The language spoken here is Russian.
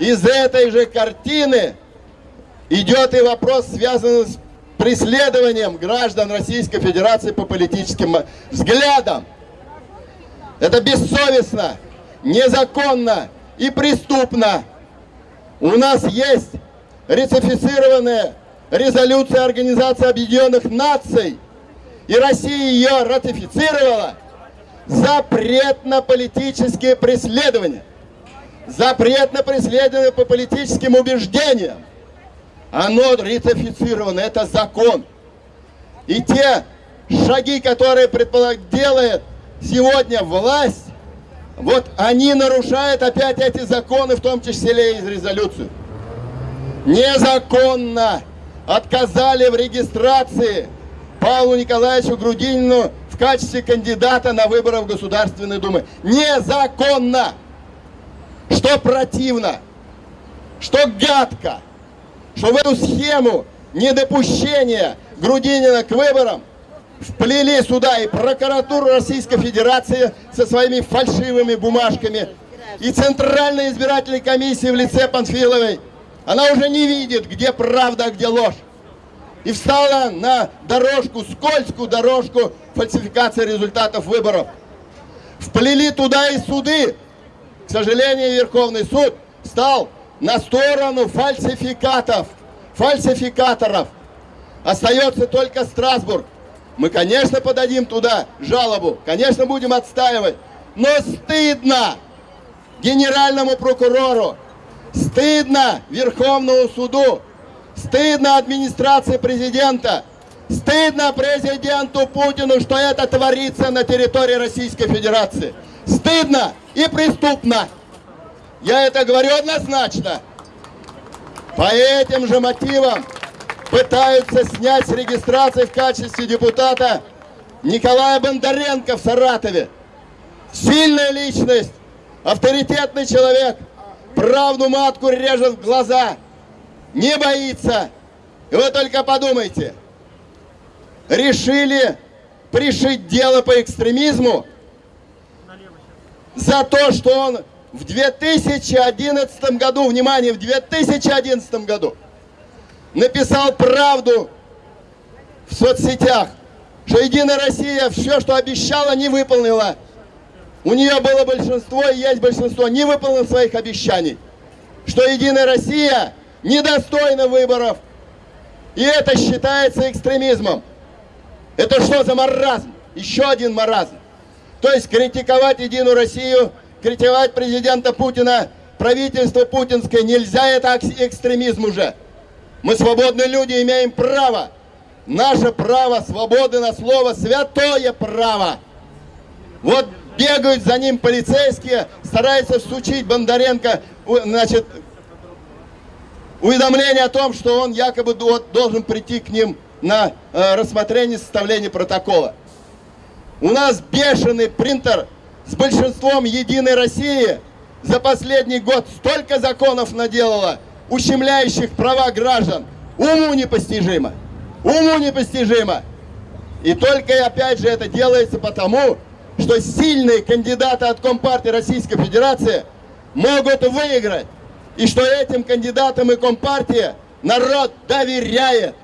Из этой же картины идет и вопрос, связанный с преследованием граждан Российской Федерации по политическим взглядам. Это бессовестно, незаконно и преступно. У нас есть ратифицированная резолюция Организации Объединенных Наций, и Россия ее ратифицировала, запрет на политические преследования, запрет на преследование по политическим убеждениям. Оно ратифицировано, это закон. И те шаги, которые делает сегодня власть, вот они нарушают опять эти законы, в том числе и резолюцию. Незаконно отказали в регистрации Павлу Николаевичу Грудинину в качестве кандидата на выборы в Государственной Думы. Незаконно! Что противно, что гадко, что в эту схему недопущения Грудинина к выборам вплели сюда и прокуратуру Российской Федерации со своими фальшивыми бумажками, и Центральная избирательная комиссия в лице Панфиловой. Она уже не видит, где правда, а где ложь. И встала на дорожку, скользкую дорожку фальсификации результатов выборов. Вплели туда и суды. К сожалению, Верховный суд стал на сторону фальсификатов, фальсификаторов. Остается только Страсбург. Мы, конечно, подадим туда жалобу, конечно, будем отстаивать. Но стыдно генеральному прокурору, стыдно Верховному суду, стыдно администрации президента, стыдно президенту Путину, что это творится на территории Российской Федерации. Стыдно и преступно. Я это говорю однозначно. По этим же мотивам пытаются снять с регистрации в качестве депутата Николая Бондаренко в Саратове. Сильная личность, авторитетный человек, правду матку режет в глаза, не боится. И вы только подумайте, решили пришить дело по экстремизму за то, что он в 2011 году, внимание, в 2011 году написал правду в соцсетях, что Единая Россия все, что обещала, не выполнила. У нее было большинство и есть большинство, не выполнил своих обещаний. Что Единая Россия недостойна выборов. И это считается экстремизмом. Это что за маразм? Еще один маразм. То есть критиковать Единую Россию, критиковать президента Путина, правительство путинское нельзя, это экстремизм уже. Мы свободные люди, имеем право. Наше право свободы на слово, святое право. Вот бегают за ним полицейские, стараются всучить Бондаренко, значит, уведомление о том, что он якобы должен прийти к ним на э, рассмотрение составления протокола. У нас бешеный принтер с большинством Единой России за последний год столько законов наделала, ущемляющих права граждан, уму непостижимо. Уму непостижимо. И только опять же это делается потому, что сильные кандидаты от Компартии Российской Федерации могут выиграть. И что этим кандидатам и Компартия народ доверяет.